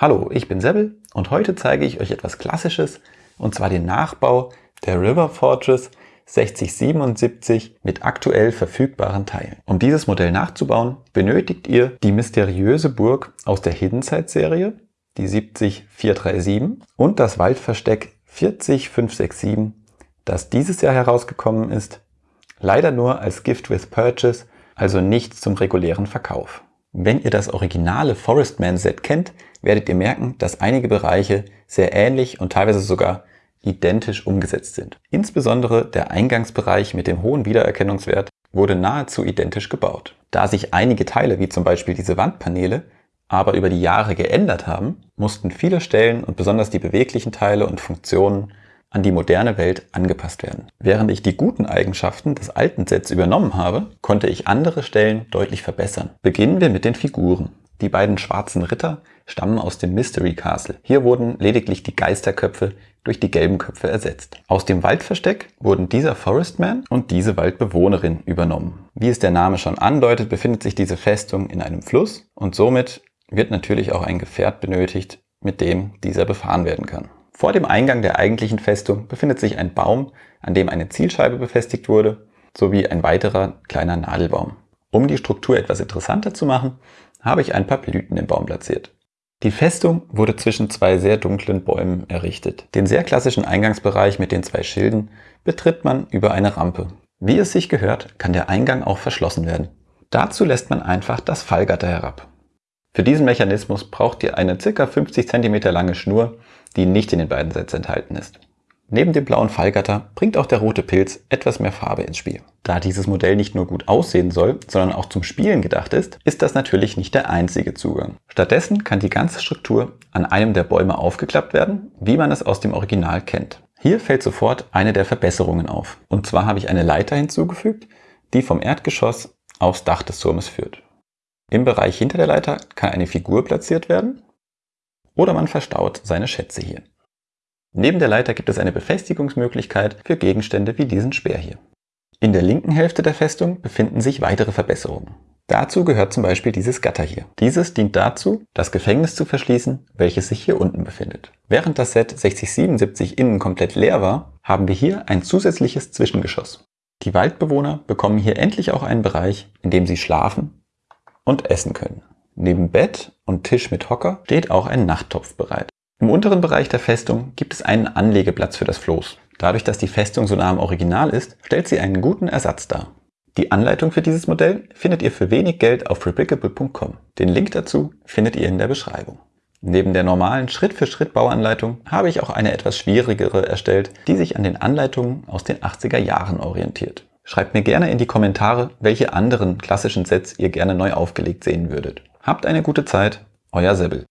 Hallo, ich bin Sebbel und heute zeige ich euch etwas Klassisches und zwar den Nachbau der River Fortress 6077 mit aktuell verfügbaren Teilen. Um dieses Modell nachzubauen, benötigt ihr die mysteriöse Burg aus der Hidden Side Serie, die 70437 und das Waldversteck 40567, das dieses Jahr herausgekommen ist, leider nur als Gift with Purchase, also nicht zum regulären Verkauf. Wenn ihr das originale Forestman Set kennt, werdet ihr merken, dass einige Bereiche sehr ähnlich und teilweise sogar identisch umgesetzt sind. Insbesondere der Eingangsbereich mit dem hohen Wiedererkennungswert wurde nahezu identisch gebaut. Da sich einige Teile, wie zum Beispiel diese Wandpaneele, aber über die Jahre geändert haben, mussten viele Stellen und besonders die beweglichen Teile und Funktionen an die moderne Welt angepasst werden. Während ich die guten Eigenschaften des alten Sets übernommen habe, konnte ich andere Stellen deutlich verbessern. Beginnen wir mit den Figuren. Die beiden schwarzen Ritter stammen aus dem Mystery Castle. Hier wurden lediglich die Geisterköpfe durch die gelben Köpfe ersetzt. Aus dem Waldversteck wurden dieser Forestman und diese Waldbewohnerin übernommen. Wie es der Name schon andeutet, befindet sich diese Festung in einem Fluss und somit wird natürlich auch ein Gefährt benötigt, mit dem dieser befahren werden kann. Vor dem Eingang der eigentlichen Festung befindet sich ein Baum, an dem eine Zielscheibe befestigt wurde, sowie ein weiterer kleiner Nadelbaum. Um die Struktur etwas interessanter zu machen, habe ich ein paar Blüten im Baum platziert. Die Festung wurde zwischen zwei sehr dunklen Bäumen errichtet. Den sehr klassischen Eingangsbereich mit den zwei Schilden betritt man über eine Rampe. Wie es sich gehört, kann der Eingang auch verschlossen werden. Dazu lässt man einfach das Fallgatter herab. Für diesen Mechanismus braucht ihr eine ca. 50 cm lange Schnur, die nicht in den beiden Sets enthalten ist. Neben dem blauen Fallgatter bringt auch der rote Pilz etwas mehr Farbe ins Spiel. Da dieses Modell nicht nur gut aussehen soll, sondern auch zum Spielen gedacht ist, ist das natürlich nicht der einzige Zugang. Stattdessen kann die ganze Struktur an einem der Bäume aufgeklappt werden, wie man es aus dem Original kennt. Hier fällt sofort eine der Verbesserungen auf. Und zwar habe ich eine Leiter hinzugefügt, die vom Erdgeschoss aufs Dach des Turmes führt. Im Bereich hinter der Leiter kann eine Figur platziert werden oder man verstaut seine Schätze hier. Neben der Leiter gibt es eine Befestigungsmöglichkeit für Gegenstände wie diesen Speer hier. In der linken Hälfte der Festung befinden sich weitere Verbesserungen. Dazu gehört zum Beispiel dieses Gatter hier. Dieses dient dazu, das Gefängnis zu verschließen, welches sich hier unten befindet. Während das Set 6077 innen komplett leer war, haben wir hier ein zusätzliches Zwischengeschoss. Die Waldbewohner bekommen hier endlich auch einen Bereich, in dem sie schlafen und essen können. Neben Bett und Tisch mit Hocker steht auch ein Nachttopf bereit. Im unteren Bereich der Festung gibt es einen Anlegeplatz für das Floß. Dadurch, dass die Festung so nah am Original ist, stellt sie einen guten Ersatz dar. Die Anleitung für dieses Modell findet ihr für wenig Geld auf replicable.com. Den Link dazu findet ihr in der Beschreibung. Neben der normalen Schritt-für-Schritt-Bauanleitung habe ich auch eine etwas schwierigere erstellt, die sich an den Anleitungen aus den 80er Jahren orientiert. Schreibt mir gerne in die Kommentare, welche anderen klassischen Sets ihr gerne neu aufgelegt sehen würdet. Habt eine gute Zeit, euer Sebbel.